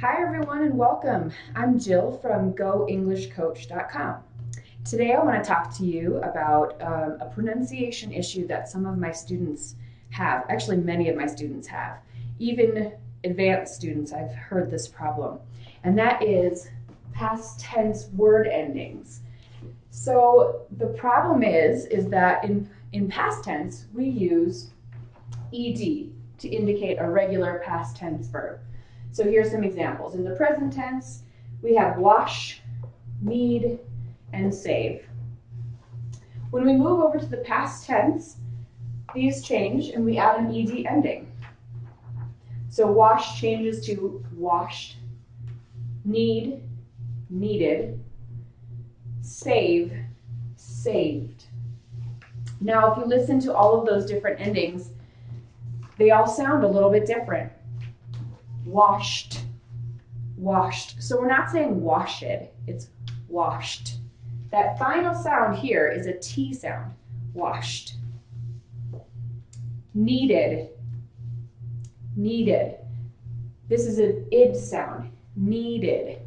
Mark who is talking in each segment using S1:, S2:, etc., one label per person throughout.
S1: Hi everyone and welcome. I'm Jill from GoEnglishCoach.com. Today I want to talk to you about um, a pronunciation issue that some of my students have. Actually, many of my students have. Even advanced students, I've heard this problem. And that is past tense word endings. So the problem is, is that in, in past tense, we use ed to indicate a regular past tense verb. So here's some examples. In the present tense, we have wash, need, and save. When we move over to the past tense, these change and we add an ed ending. So wash changes to washed, need, needed, save, saved. Now, if you listen to all of those different endings, they all sound a little bit different. Washed, washed. So we're not saying washed, it's washed. That final sound here is a T sound, washed. Needed, needed. This is an id sound, needed.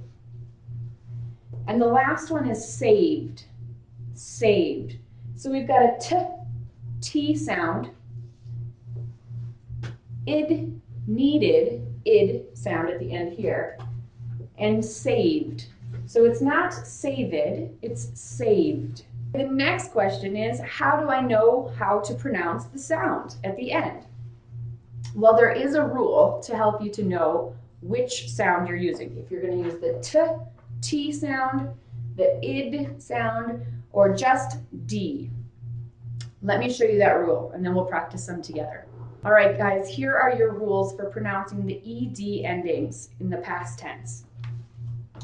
S1: And the last one is saved, saved. So we've got a t, t sound, id, needed, id sound at the end here, and saved. So it's not saved, it's saved. The next question is, how do I know how to pronounce the sound at the end? Well, there is a rule to help you to know which sound you're using. If you're going to use the t, t sound, the id sound, or just d. Let me show you that rule, and then we'll practice them together. All right, guys, here are your rules for pronouncing the ed endings in the past tense.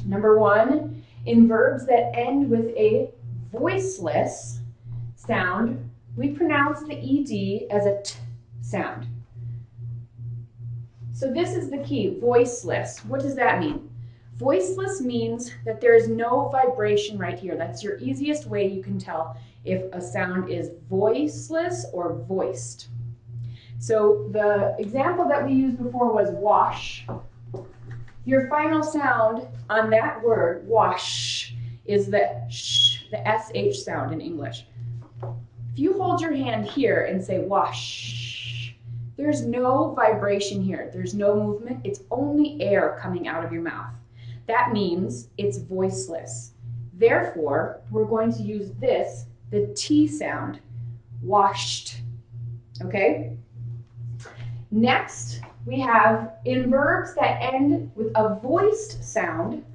S1: Number one, in verbs that end with a voiceless sound, we pronounce the ed as a t sound. So this is the key, voiceless. What does that mean? Voiceless means that there is no vibration right here. That's your easiest way you can tell if a sound is voiceless or voiced. So the example that we used before was wash. Your final sound on that word, wash, is the sh, the sh sound in English. If you hold your hand here and say wash, there's no vibration here. There's no movement. It's only air coming out of your mouth. That means it's voiceless. Therefore, we're going to use this, the T sound, washed. Okay? Next, we have in verbs that end with a voiced sound,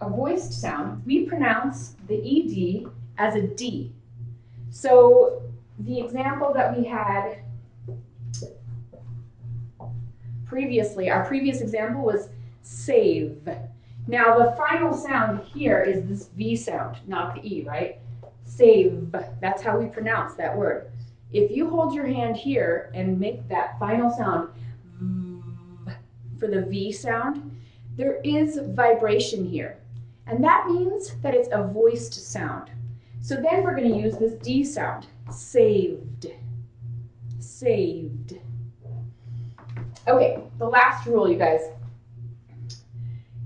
S1: a voiced sound, we pronounce the ed as a d. So the example that we had previously, our previous example was save. Now the final sound here is this V sound, not the E, right? Save, that's how we pronounce that word. If you hold your hand here and make that final sound for the V sound, there is vibration here. And that means that it's a voiced sound. So then we're going to use this D sound, saved, saved. Okay, the last rule, you guys.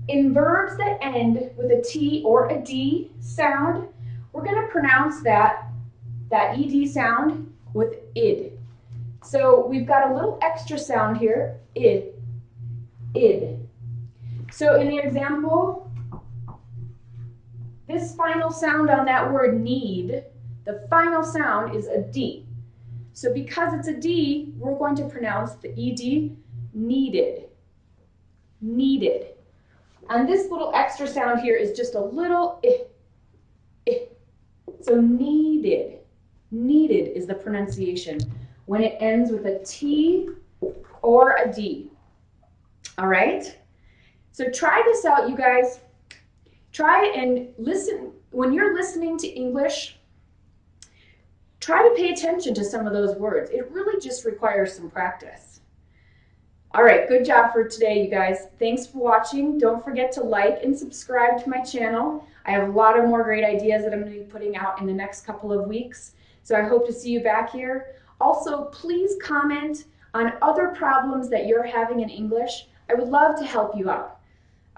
S1: In verbs that end with a T or a D sound, we're going to pronounce that, that ED sound with id. So we've got a little extra sound here, id, id. So in the example, this final sound on that word need, the final sound is a D. So because it's a D, we're going to pronounce the ED needed, needed. And this little extra sound here is just a little eh, eh. So needed, needed is the pronunciation when it ends with a T or a D. All right? So try this out, you guys. Try and listen. When you're listening to English, try to pay attention to some of those words. It really just requires some practice. All right, good job for today, you guys. Thanks for watching. Don't forget to like and subscribe to my channel. I have a lot of more great ideas that I'm going to be putting out in the next couple of weeks. So I hope to see you back here. Also, please comment on other problems that you're having in English. I would love to help you out.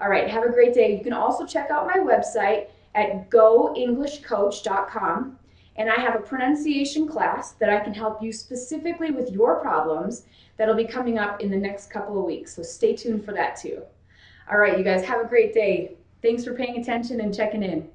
S1: All right, have a great day. You can also check out my website at goenglishcoach.com and I have a pronunciation class that I can help you specifically with your problems that'll be coming up in the next couple of weeks. So stay tuned for that too. All right, you guys have a great day. Thanks for paying attention and checking in.